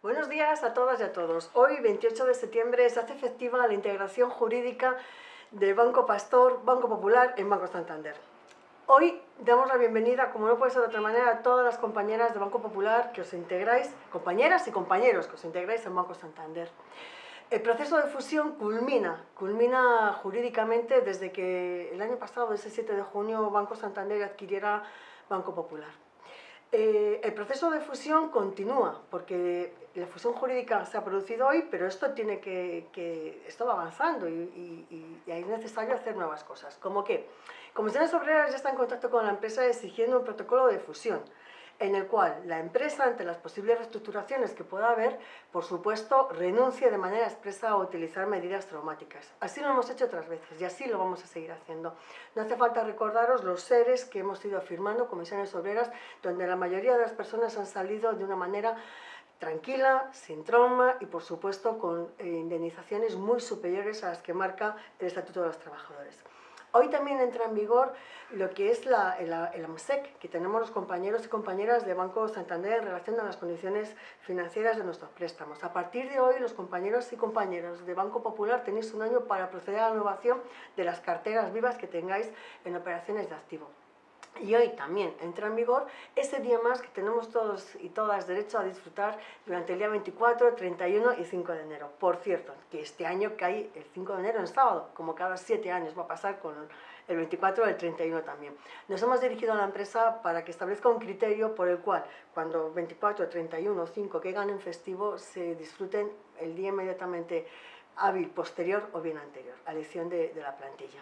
Buenos días a todas y a todos. Hoy, 28 de septiembre, se hace efectiva la integración jurídica de Banco Pastor, Banco Popular en Banco Santander. Hoy damos la bienvenida, como no puede ser de otra manera, a todas las compañeras de Banco Popular que os integráis, compañeras y compañeros que os integráis en Banco Santander. El proceso de fusión culmina, culmina jurídicamente desde que el año pasado, ese 7 de junio, Banco Santander adquiriera Banco Popular. Eh, el proceso de fusión continúa, porque la fusión jurídica se ha producido hoy, pero esto tiene que, esto va avanzando y, y, es necesario hacer nuevas cosas. Como que Comisiones Obreras ya está en contacto con la empresa exigiendo un protocolo de fusión en el cual la empresa, ante las posibles reestructuraciones que pueda haber, por supuesto, renuncie de manera expresa a utilizar medidas traumáticas. Así lo hemos hecho otras veces y así lo vamos a seguir haciendo. No hace falta recordaros los seres que hemos ido firmando, comisiones obreras, donde la mayoría de las personas han salido de una manera tranquila, sin trauma y por supuesto con eh, indemnizaciones muy superiores a las que marca el Estatuto de los Trabajadores. Hoy también entra en vigor lo que es la, el, que tenemos los compañeros y compañeras de Banco Santander en relación a las condiciones financieras de nuestros préstamos. A partir de hoy, los compañeros y compañeras de Banco Popular tenéis un año para proceder a la renovación de las carteras vivas que tengáis en operaciones de activo. Y hoy también entra en vigor ese día más que tenemos todos y todas derecho a disfrutar durante el día 24, 31 y 5 de enero. Por cierto, que este año cae el 5 de enero en sábado, como cada 7 años va a pasar con el 24 y el 31 también. Nos hemos dirigido a la empresa para que establezca un criterio por el cual cuando 24, 31 o 5 que ganen festivo se disfruten el día inmediatamente hábil, posterior o bien anterior, a elección de, de la plantilla.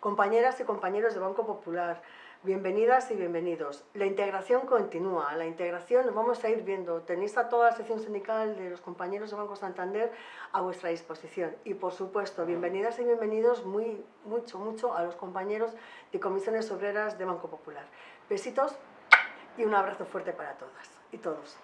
Compañeras y compañeros de Banco Popular, Bienvenidas y bienvenidos. La integración continúa, la integración vamos a ir viendo. Tenéis a toda la sección sindical de los compañeros de Banco Santander a vuestra disposición. Y por supuesto, bienvenidas y bienvenidos muy, mucho, mucho a los compañeros de comisiones obreras de Banco Popular. Besitos y un abrazo fuerte para todas y todos.